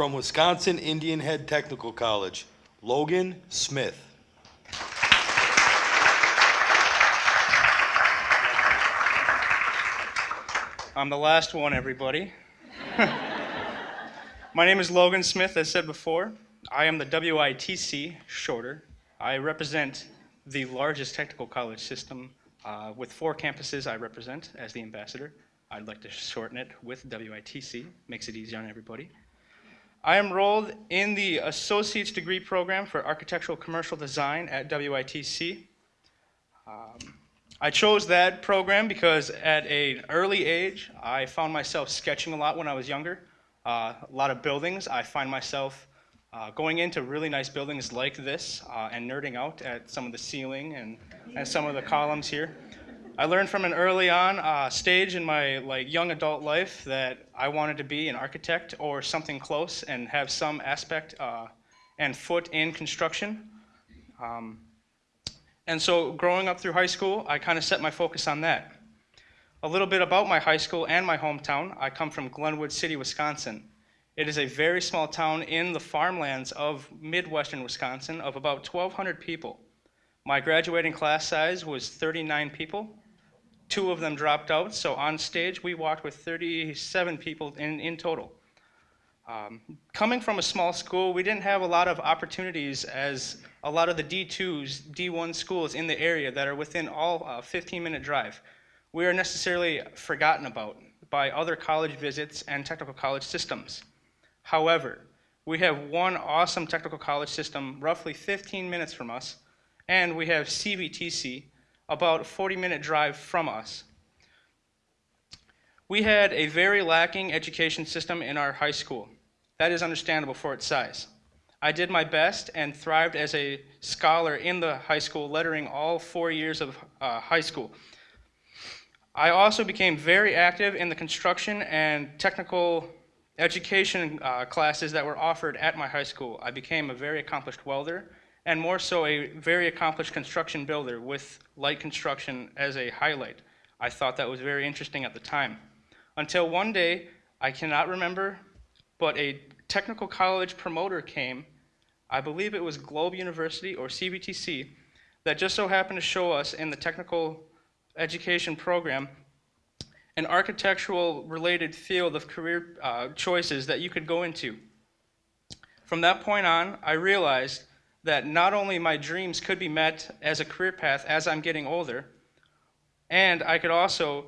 From Wisconsin Indianhead Technical College, Logan Smith. I'm the last one, everybody. My name is Logan Smith, as said before. I am the WITC, shorter. I represent the largest technical college system uh, with four campuses I represent as the ambassador. I'd like to shorten it with WITC, makes it easier on everybody. I enrolled in the Associate's Degree Program for Architectural Commercial Design at WITC. Um, I chose that program because at an early age, I found myself sketching a lot when I was younger. Uh, a lot of buildings. I find myself uh, going into really nice buildings like this uh, and nerding out at some of the ceiling and, and some of the columns here. I learned from an early on uh, stage in my like young adult life that I wanted to be an architect or something close and have some aspect uh, and foot in construction. Um, and so growing up through high school, I kind of set my focus on that. A little bit about my high school and my hometown. I come from Glenwood City, Wisconsin. It is a very small town in the farmlands of Midwestern Wisconsin of about 1,200 people. My graduating class size was 39 people. Two of them dropped out, so on stage we walked with 37 people in, in total. Um, coming from a small school, we didn't have a lot of opportunities as a lot of the D2s, D1 schools in the area that are within all uh, 15 minute drive. We are necessarily forgotten about by other college visits and technical college systems. However, we have one awesome technical college system roughly 15 minutes from us, and we have CVTC about a 40 minute drive from us. We had a very lacking education system in our high school. That is understandable for its size. I did my best and thrived as a scholar in the high school, lettering all four years of uh, high school. I also became very active in the construction and technical education uh, classes that were offered at my high school. I became a very accomplished welder and more so a very accomplished construction builder with light construction as a highlight. I thought that was very interesting at the time. Until one day, I cannot remember but a technical college promoter came, I believe it was Globe University or CVTC, that just so happened to show us in the technical education program an architectural related field of career uh, choices that you could go into. From that point on, I realized that not only my dreams could be met as a career path as I'm getting older, and I could also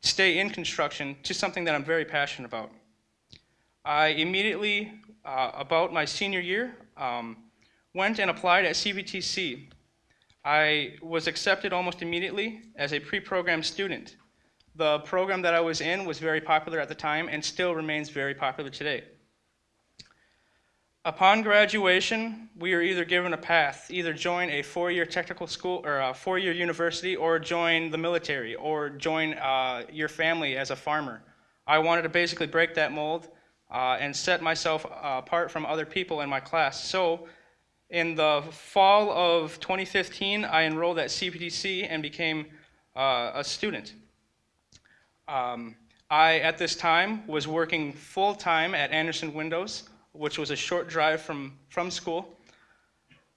stay in construction to something that I'm very passionate about. I immediately, uh, about my senior year, um, went and applied at CVTC. I was accepted almost immediately as a pre-programmed student. The program that I was in was very popular at the time and still remains very popular today. Upon graduation, we are either given a path, either join a four-year technical school or a four-year university or join the military or join uh, your family as a farmer. I wanted to basically break that mold uh, and set myself apart from other people in my class. So in the fall of 2015, I enrolled at CVTC and became uh, a student. Um, I, at this time, was working full-time at Andersen Windows, which was a short drive from, from school.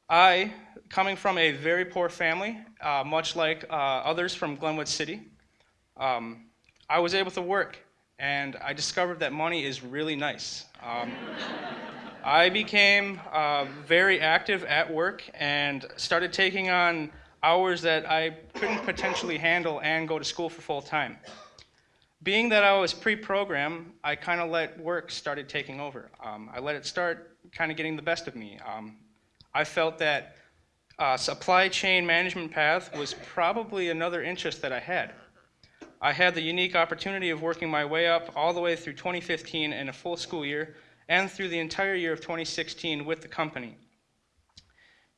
I, coming from a very poor family, uh, much like uh, others from Glenwood City, um, I was able to work and I discovered that money is really nice. Um, I became uh, very active at work and started taking on hours that I couldn't potentially handle and go to school for full time. Being that I was pre-programmed, I kind of let work started taking over. Um, I let it start kind of getting the best of me. Um, I felt that uh, supply chain management path was probably another interest that I had. I had the unique opportunity of working my way up all the way through 2015 in a full school year and through the entire year of 2016 with the company.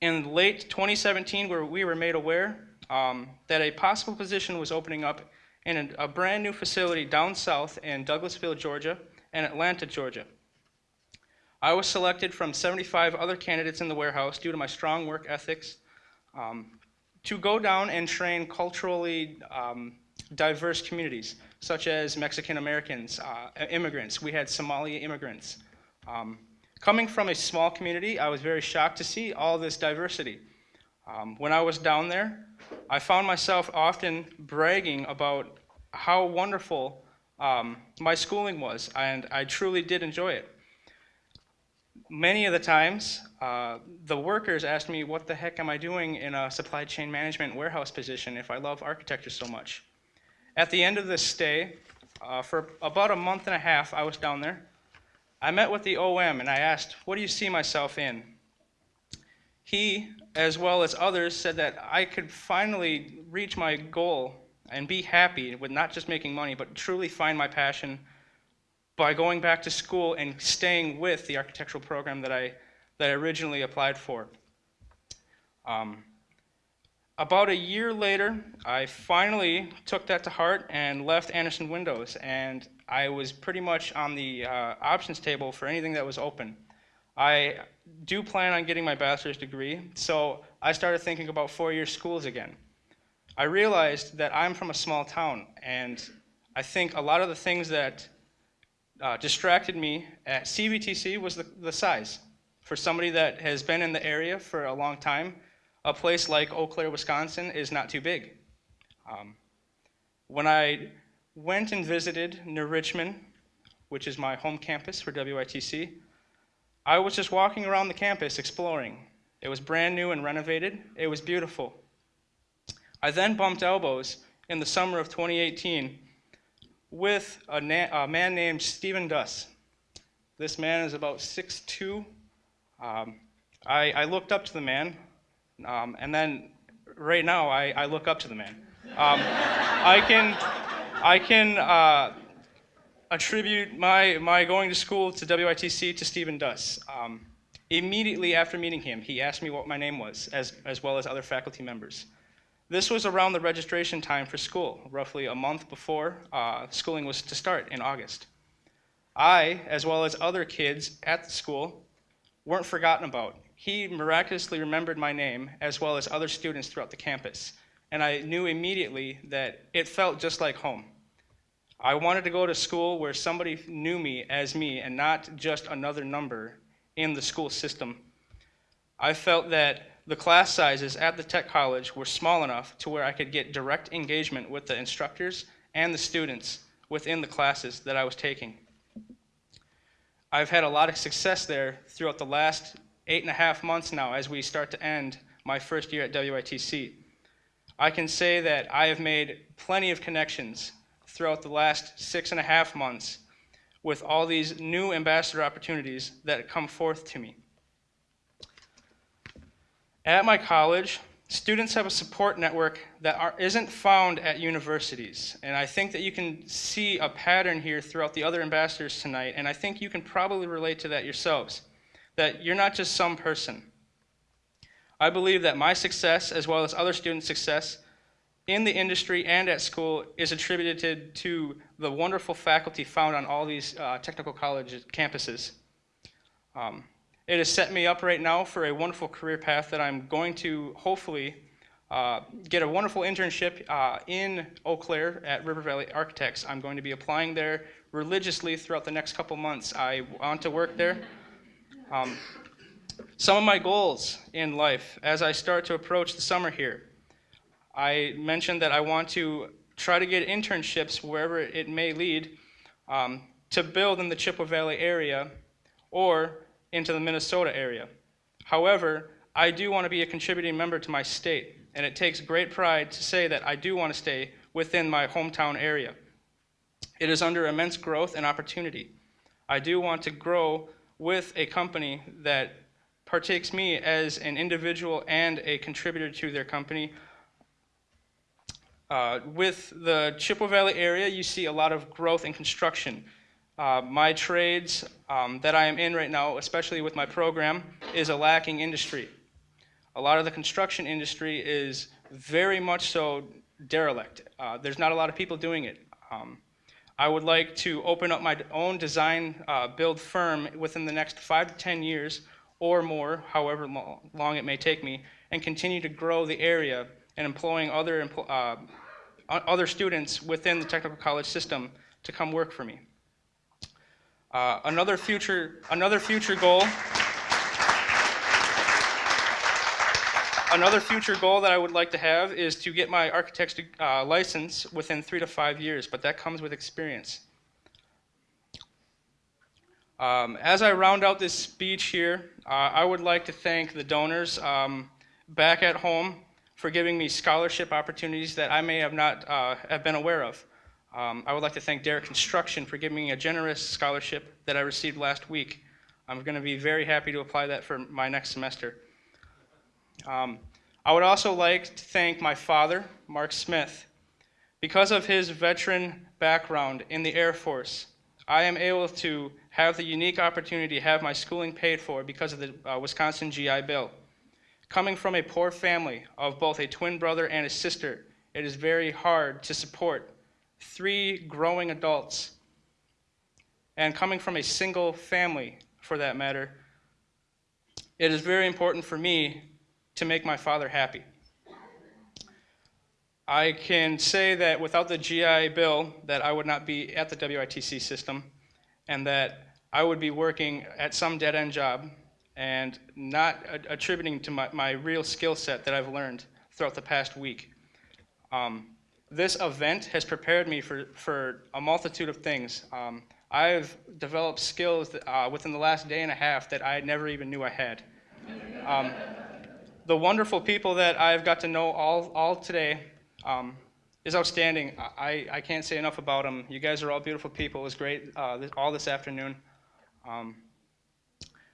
In late 2017, where we were made aware um, that a possible position was opening up in a, a brand new facility down south in Douglasville, Georgia, and Atlanta, Georgia. I was selected from 75 other candidates in the warehouse due to my strong work ethics um, to go down and train culturally um, diverse communities, such as Mexican Americans, uh, immigrants. We had Somali immigrants. Um, coming from a small community, I was very shocked to see all this diversity. Um, when I was down there, I found myself often bragging about how wonderful um, my schooling was, and I truly did enjoy it. Many of the times, uh, the workers asked me, What the heck am I doing in a supply chain management warehouse position if I love architecture so much? At the end of this stay, uh, for about a month and a half, I was down there. I met with the OM and I asked, What do you see myself in? He, as well as others, said that I could finally reach my goal and be happy with not just making money, but truly find my passion by going back to school and staying with the architectural program that I, that I originally applied for. Um, about a year later, I finally took that to heart and left Andersen Windows, and I was pretty much on the uh, options table for anything that was open. I do plan on getting my bachelor's degree, so I started thinking about four-year schools again. I realized that I'm from a small town, and I think a lot of the things that uh, distracted me at CVTC was the, the size. For somebody that has been in the area for a long time, a place like Eau Claire, Wisconsin is not too big. Um, when I went and visited New Richmond, which is my home campus for WITC, I was just walking around the campus exploring. It was brand new and renovated. It was beautiful. I then bumped elbows in the summer of 2018 with a, na- a man named Stephen Duss. This man is about 6'2". Um, I, I looked up to the man, um, and then right now I, I look up to the man. Um, I can, I can uh, attribute my, my going to school to WITC to Stephen Duss. Um, immediately after meeting him, he asked me what my name was, as, as well as other faculty members. This was around the registration time for school, roughly a month before uh, schooling was to start in August. I, as well as other kids at the school, weren't forgotten about. He miraculously remembered my name, as well as other students throughout the campus, and I knew immediately that it felt just like home. I wanted to go to school where somebody knew me as me and not just another number in the school system. I felt that the class sizes at the tech college were small enough to where I could get direct engagement with the instructors and the students within the classes that I was taking. I've had a lot of success there throughout the last eight and a half months now as we start to end my first year at WITC. I can say that I have made plenty of connections throughout the last six and a half months with all these new ambassador opportunities that come forth to me. At my college, students have a support network that isn't found at universities. And I think that you can see a pattern here throughout the other ambassadors tonight, and I think you can probably relate to that yourselves, that you're not just some person. I believe that my success, as well as other students' success, in the industry and at school is attributed to the wonderful faculty found on all these uh, technical college campuses. Um, it has set me up right now for a wonderful career path that I'm going to hopefully uh, get a wonderful internship uh, in Eau Claire at River Valley Architects. I'm going to be applying there religiously throughout the next couple months. I want to work there. Um, some of my goals in life as I start to approach the summer here. I mentioned that I want to try to get internships wherever it may lead um, to build in the Chippewa Valley area or into the Minnesota area. However, I do want to be a contributing member to my state, and it takes great pride to say that I do want to stay within my hometown area. It is under immense growth and opportunity. I do want to grow with a company that partakes me as an individual and a contributor to their company uh, with the Chippewa Valley area, you see a lot of growth in construction. Uh, my trades um, that I am in right now, especially with my program, is a lacking industry. A lot of the construction industry is very much so derelict. Uh, there's not a lot of people doing it. Um, I would like to open up my own design uh, build firm within the next five to 10 years or more, however long it may take me, and continue to grow the area and employing other, uh, other students within the technical college system to come work for me. Uh, another future, another future goal. Another future goal that I would like to have is to get my architect's uh, license within three to five years, but that comes with experience. Um, as I round out this speech here, uh, I would like to thank the donors um, back at home for giving me scholarship opportunities that I may have not uh, have been aware of. Um, I would like to thank Derek Construction for giving me a generous scholarship that I received last week. I'm going to be very happy to apply that for my next semester. Um, I would also like to thank my father, Mark Smith. Because of his veteran background in the Air Force, I am able to have the unique opportunity to have my schooling paid for because of the uh, Wisconsin GI Bill. Coming from a poor family of both a twin brother and a sister, it is very hard to support three growing adults. And coming from a single family, for that matter, it is very important for me to make my father happy. I can say that without the GI Bill, that I would not be at the WITC system, and that I would be working at some dead-end job and not attributing to my, my real skill set that I've learned throughout the past week. Um, this event has prepared me for, for a multitude of things. Um, I've developed skills that, uh, within the last day and a half that I never even knew I had. Um, the wonderful people that I've got to know all, all today um, is outstanding. I, I can't say enough about them. You guys are all beautiful people. It was great uh, this, all this afternoon. Um,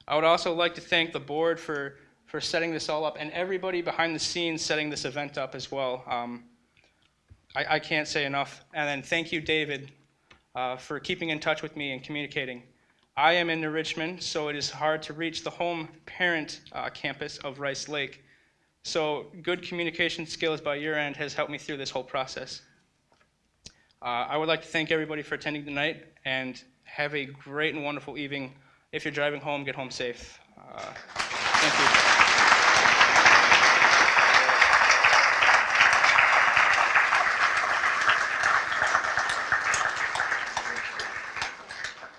I would also like to thank the board for, for setting this all up and everybody behind the scenes setting this event up as well. Um, I, I can't say enough. And then thank you, David, uh, for keeping in touch with me and communicating. I am in New Richmond, so it is hard to reach the home parent uh, campus of Rice Lake. So good communication skills by your end has helped me through this whole process. Uh, I would like to thank everybody for attending tonight and have a great and wonderful evening. If you're driving home, get home safe. Uh, thank you.